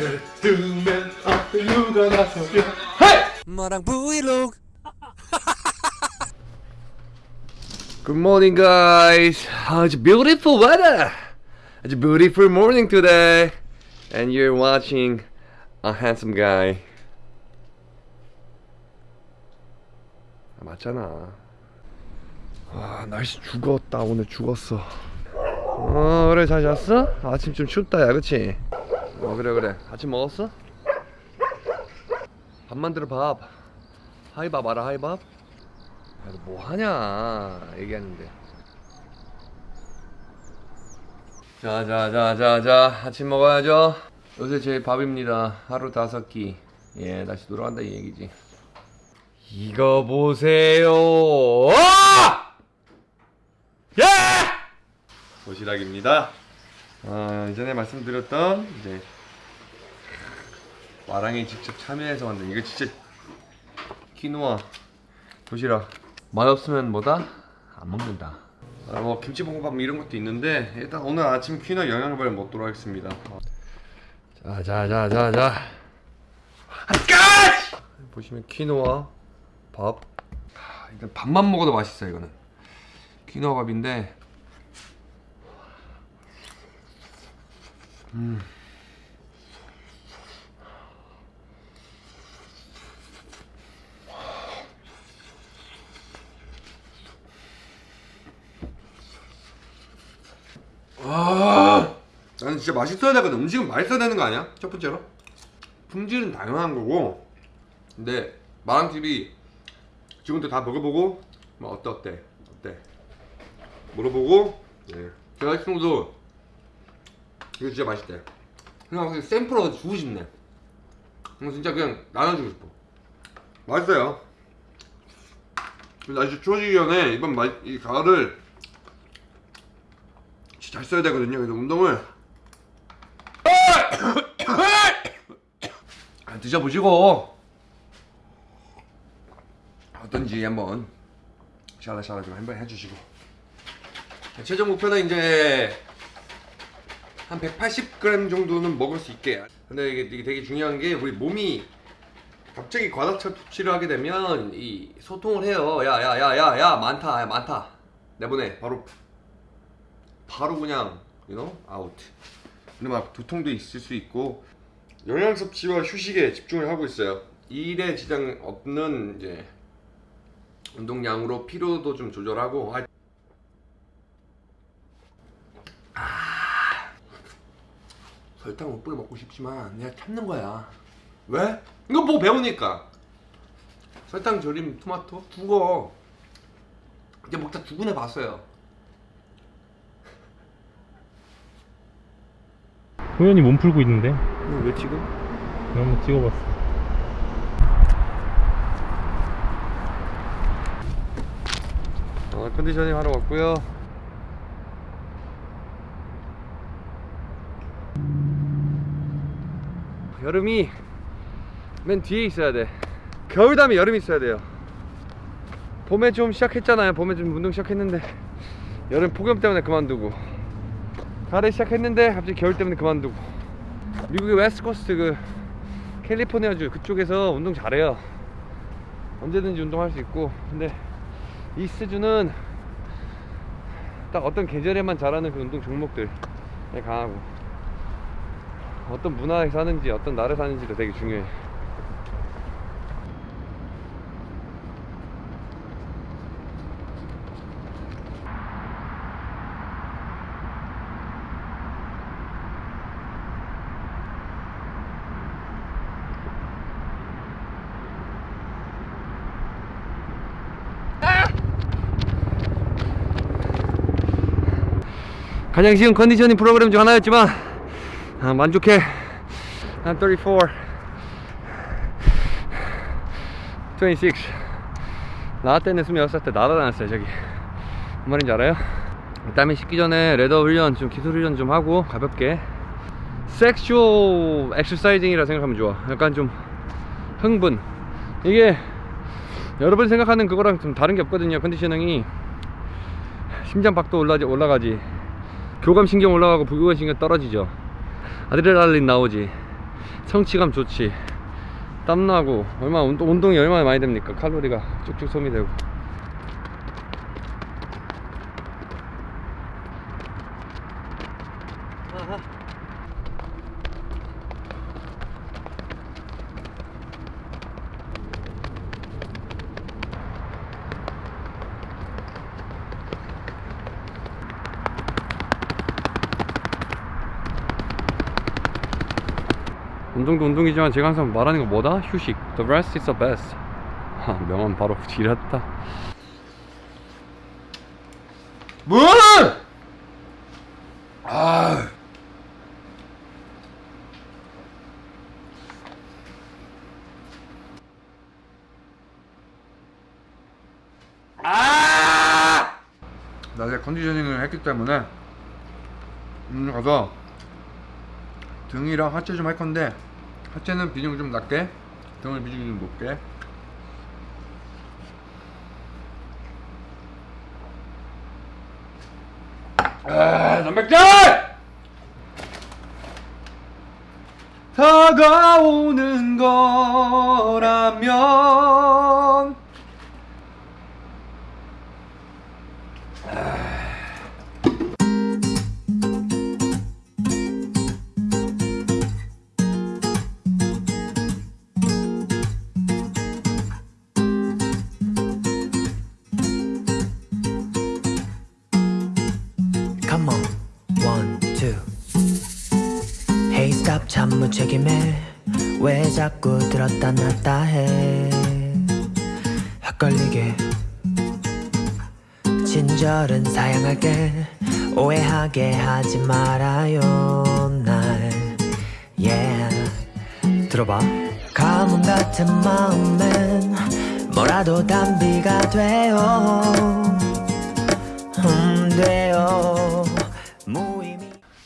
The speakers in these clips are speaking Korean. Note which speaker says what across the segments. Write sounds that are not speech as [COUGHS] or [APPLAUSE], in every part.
Speaker 1: 배트맨 앞에 누가 나서려 헤이!
Speaker 2: 마랑 브이로그
Speaker 1: Good morning guys oh, It's beautiful weather It's a beautiful morning today And you're watching a handsome guy 아, 맞잖아 아 날씨 죽었다 오늘 죽었어 어 그래 잘 잤어? 아침 좀 춥다 야 그치? 어 그래 그래. 아침 먹었어? 밥 만들어 밥. 하이밥 알아 하이밥? 야, 너 뭐하냐? 얘기하는데. 자자자자자 아침 먹어야죠. 요새 제 밥입니다. 하루 다섯 끼예 다시 돌아간다 이 얘기지. 이거 보세요. 아! 예! 도시락입니다 아 이전에 말씀드렸던 이제 와랑이 직접 참여해서 만든 이거 진짜 키노아. 도시락. 맛없으면 뭐다? 안 먹는다. 아, 뭐 김치볶음밥 뭐 이런 것도 있는데 일단 오늘 아침 퀴너 영양발 먹도록 하겠습니다. 자자자자자. 보시면 퀴노아 밥. 아, 일단 밥만 먹어도 맛있어요 이거는. 퀴노아 밥인데 음. 아, 나는 진짜 맛있어야 되거든. 음식은 맛있어야 되는 거 아니야? 첫 번째로. 품질은 당연한 거고. 근데 마랑TV 지금부터 다 먹어보고 뭐 어때 어때 어때 물어보고 예. 제가 친구도 이거 진짜 맛있대. 그냥 그냥 샘플로 주고 싶네. 이거 진짜 그냥 나눠주고 싶어. 맛있어요. 날씨 추워지기 전에 이번 마, 이 가을을 잘 써야 되거든요. 그래서 운동을 [COUGHS] 아, 드셔보시고 어떤지 한번 샤라샤라 좀 한번 해주시고 최종 목표는 이제 한 180g 정도는 먹을 수 있게. 근데 이게, 이게 되게 중요한 게 우리 몸이 갑자기 과다차 투치를 하게 되면 이 소통을 해요. 야 야 야 야 야 많다 야 많다. 내보내 바로. 바로 그냥 you know 아웃 근데 막 두통도 있을 수 있고. 영양 섭취와 휴식에 집중을 하고 있어요. 일에 지장 없는 이제 운동량으로 피로도 좀 조절하고 아, 아 설탕 못 뿌려 먹고 싶지만 내가 참는 거야. 왜? 이거 뭐 배우니까. 설탕 절임 토마토? 죽어. 이제 먹다 죽은 애 봤어요.
Speaker 3: 호연이 몸 풀고 있는데?
Speaker 1: 왜 지금?
Speaker 3: 내가 한번 찍어봤어.
Speaker 1: 어, 컨디셔닝 하러 왔고요. 여름이 맨 뒤에 있어야 돼. 겨울 다음에 여름이 있어야 돼요. 봄에 좀 시작했잖아요. 봄에 좀 운동 시작했는데 여름 폭염 때문에 그만두고 가을에 시작했는데 갑자기 겨울 때문에 그만두고 미국의 West Coast 그 캘리포니아주 그쪽에서 운동 잘해요. 언제든지 운동할 수 있고 근데 East주는 딱 어떤 계절에만 잘하는 그 운동 종목들에 강하고 어떤 문화에 사는지 어떤 나라에 사는지도 되게 중요해. 가장 쉬운 conditioning 프로그램 중 하나였지만 아, 만족해. I'm 34 26나 때는 26살 때 날아다녔어요 저기. 뭔 말인지 알아요? 땀이 식기 전에 ladder 훈련 좀 기술 훈련 좀 하고 가볍게 sexual exercising이라 생각하면 좋아. 약간 좀 흥분. 이게 여러분이 생각하는 그거랑 좀 다른 게 없거든요 conditioning이. 심장박도 올라지, 올라가지. 교감신경 올라가고 부교감신경 떨어지죠 아드레날린 나오지. 성취감 좋지. 땀나고 얼마나 운동, 운동이 얼마나 많이 됩니까? 칼로리가 쭉쭉 소비되고 운동도 운동이지만 제가 항상 말하는 거 뭐다? 휴식 The rest is the best 하, 명언 바로 [LAUGHS] 지렸다 문! 아 아! 낮에 컨디셔닝을 했기 때문에 음 가서 등이랑 하체 좀 할 건데 하체는 비중 좀 낮게 등을 비중 좀 높게 아, 단백질! 다가오는 거라면
Speaker 2: 무책임해. 왜 자꾸 들었다 놨다 해? 헷갈리게. 친절은 사양할게. 오해하게 하지 말아요, 날. Yeah. 들어봐. 가뭄 같은 마음엔 뭐라도 단비가 돼요.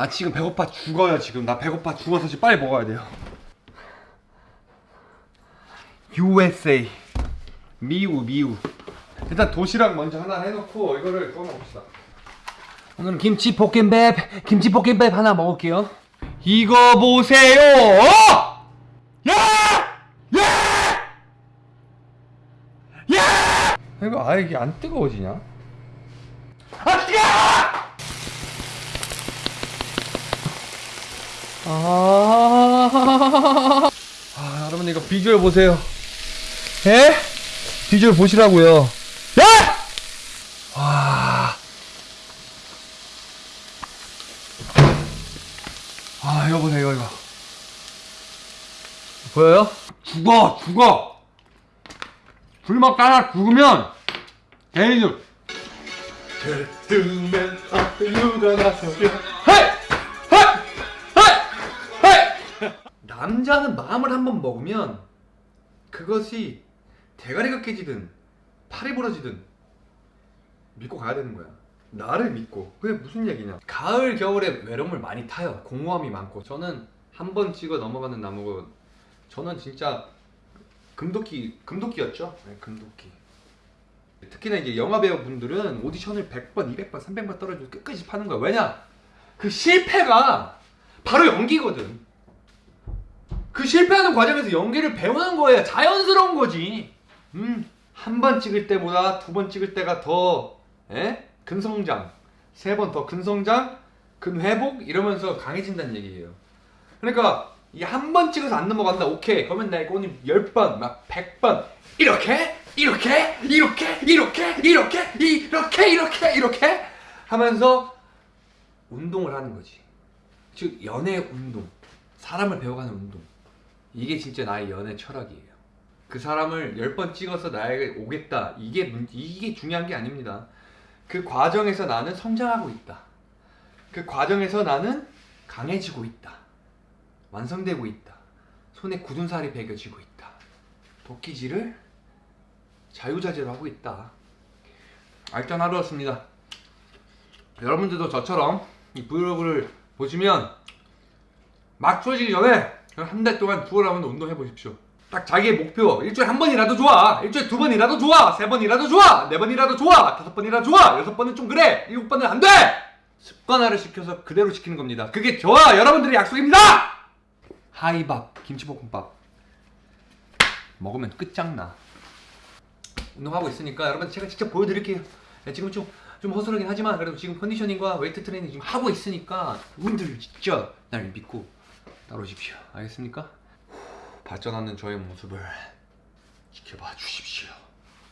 Speaker 1: 나 지금 배고파 죽어요 지금 나 배고파 죽어서 지금 빨리 먹어야 돼요 USA 미우 미우 일단 도시락 먼저 하나 해놓고 이거를 먹읍시다 오늘은 김치 볶음밥 김치 볶음밥 하나 먹을게요 이거 보세요 어! 야! 야! 야! 이거 아 이게 안 뜨거워지냐? 아 뜨거! 아, 아 여러분 이거 비주얼 보세요. 예? 비주얼 보시라고요. 예? 와. 아 이거 보세요 이거 이거. 보여요? 죽어 죽어. 불막 따라 죽으면 개인적. 들으면 앞으로가 나서면 남자는 마음을 한번 먹으면 그것이 대가리가 깨지든 팔이 부러지든 믿고 가야 되는 거야. 나를 믿고. 그게 무슨 얘기냐? 가을 겨울에 외로움을 많이 타요. 공허함이 많고. 저는 한 번 찍어 넘어가는 나무고 저는 진짜 금도끼 금도끼였죠. 네, 금도끼. 특히나 이제 영화 배우 분들은 오디션을 100번, 200번, 300번 떨어지고 끝까지 파는 거야. 왜냐? 그 실패가 바로 연기거든. 그 실패하는 과정에서 연기를 배우는 거예요. 자연스러운 거지. 음, 한 번 찍을 때보다 두 번 찍을 때가 더 에? 근성장, 세 번 더 근성장, 근회복 이러면서 강해진다는 얘기예요. 그러니까 이 한 번 찍어서 안 넘어간다. 오케이. 그러면 나 이거 오늘 10번, 막 100번 이렇게 이렇게 이렇게 이렇게 이렇게 이렇게 이렇게 이렇게 하면서 운동을 하는 거지. 즉 연애 운동, 사람을 배워가는 운동. 이게 진짜 나의 연애 철학이에요. 그 사람을 10번 찍어서 나에게 오겠다. 이게 문, 이게 중요한 게 아닙니다. 그 과정에서 나는 성장하고 있다. 그 과정에서 나는 강해지고 있다. 완성되고 있다. 손에 굳은 살이 배겨지고 있다. 도끼질을 자유자재로 하고 있다. 알찬 하루였습니다. 여러분들도 저처럼 이 브이로그를 보시면 막 추워지기 전에 한 달 동안 부어라면 운동해 보십시오. 딱 자기의 목표. 일주일에 한 번이라도 좋아. 일주일에 두 번이라도 좋아. 세 번이라도 좋아. 네 번이라도 좋아. 다섯 번이라도 좋아. 여섯 번은 좀 그래. 일곱 번은 안돼. 습관화를 시켜서 그대로 시키는 겁니다. 그게 저와 여러분들의 약속입니다. 하이밥 김치볶음밥. 먹으면 끝장나. 운동하고 있으니까 여러분 제가 직접 보여드릴게요. 네, 지금 좀, 좀 허술하긴 하지만 그래도 지금 conditioning과 웨이트 트레이닝 지금 하고 있으니까 분들 직접 날 믿고 따라오십시오 알겠습니까? 발전하는 저의 모습을 지켜봐 주십시오